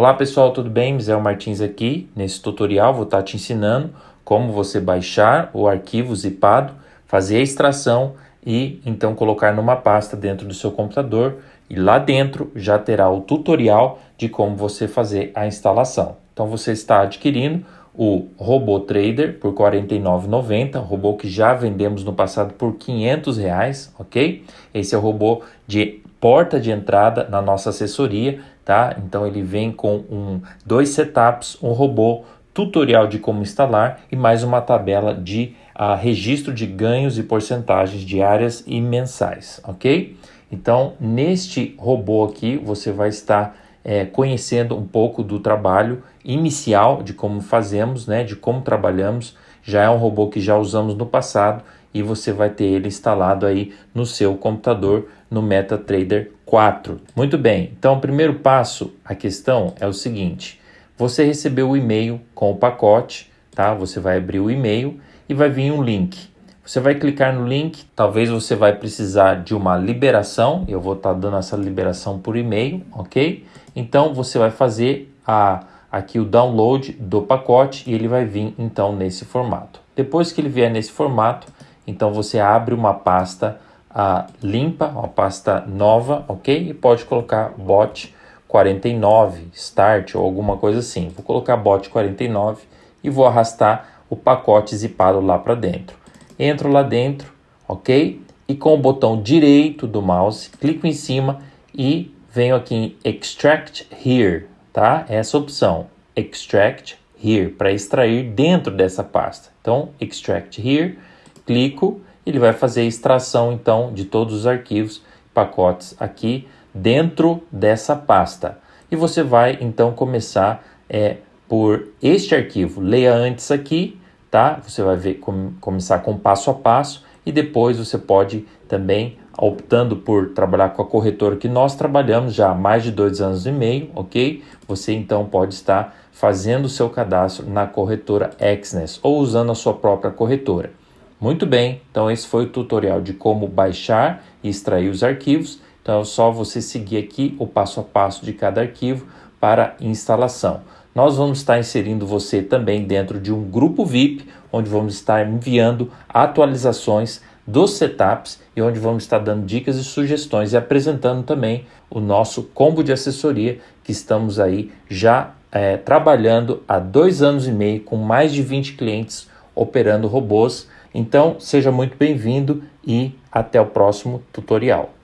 Olá pessoal, tudo bem? Misael Martins aqui. Nesse tutorial vou estar te ensinando como você baixar o arquivo zipado, fazer a extração e então colocar numa pasta dentro do seu computador e lá dentro já terá o tutorial de como você fazer a instalação. Então você está adquirindo o Robô Trader por R$ 49,90, robô que já vendemos no passado por 500 reais, ok? Esse é o robô de porta de entrada na nossa assessoria, tá? Então ele vem com um, dois setups, um robô, tutorial de como instalar e mais uma tabela de uh, registro de ganhos e porcentagens diárias e mensais, ok? Então neste robô aqui você vai estar é, conhecendo um pouco do trabalho inicial de como fazemos, né, de como trabalhamos. Já é um robô que já usamos no passado e você vai ter ele instalado aí no seu computador no MetaTrader 4. Muito bem, então o primeiro passo, a questão é o seguinte, você recebeu o e-mail com o pacote, tá? Você vai abrir o e-mail e vai vir um link. Você vai clicar no link, talvez você vai precisar de uma liberação, eu vou estar tá dando essa liberação por e-mail, ok? Então você vai fazer a, aqui o download do pacote e ele vai vir então nesse formato. Depois que ele vier nesse formato, então você abre uma pasta limpa, uma pasta nova, ok? E pode colocar bot 49, start ou alguma coisa assim. Vou colocar bot 49 e vou arrastar o pacote zipado lá para dentro. Entro lá dentro, ok? E com o botão direito do mouse, clico em cima e venho aqui em Extract Here, tá? Essa opção, Extract Here, para extrair dentro dessa pasta. Então, Extract Here, clico, ele vai fazer a extração, então, de todos os arquivos, pacotes aqui dentro dessa pasta. E você vai, então, começar é, por este arquivo. Leia antes aqui, tá? Você vai ver, com, começar com passo a passo e depois você pode também optando por trabalhar com a corretora que nós trabalhamos já há mais de dois anos e meio, ok? Você então pode estar fazendo o seu cadastro na corretora Exness ou usando a sua própria corretora. Muito bem, então esse foi o tutorial de como baixar e extrair os arquivos. Então é só você seguir aqui o passo a passo de cada arquivo para instalação. Nós vamos estar inserindo você também dentro de um grupo VIP, onde vamos estar enviando atualizações dos setups e onde vamos estar dando dicas e sugestões e apresentando também o nosso combo de assessoria que estamos aí já é, trabalhando há dois anos e meio com mais de 20 clientes operando robôs. Então, seja muito bem-vindo e até o próximo tutorial.